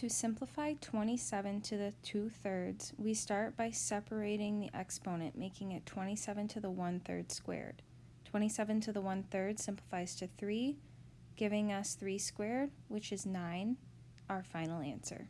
To simplify 27 to the 2 thirds, we start by separating the exponent, making it 27 to the 1 third squared. 27 to the 1 third simplifies to 3, giving us 3 squared, which is 9, our final answer.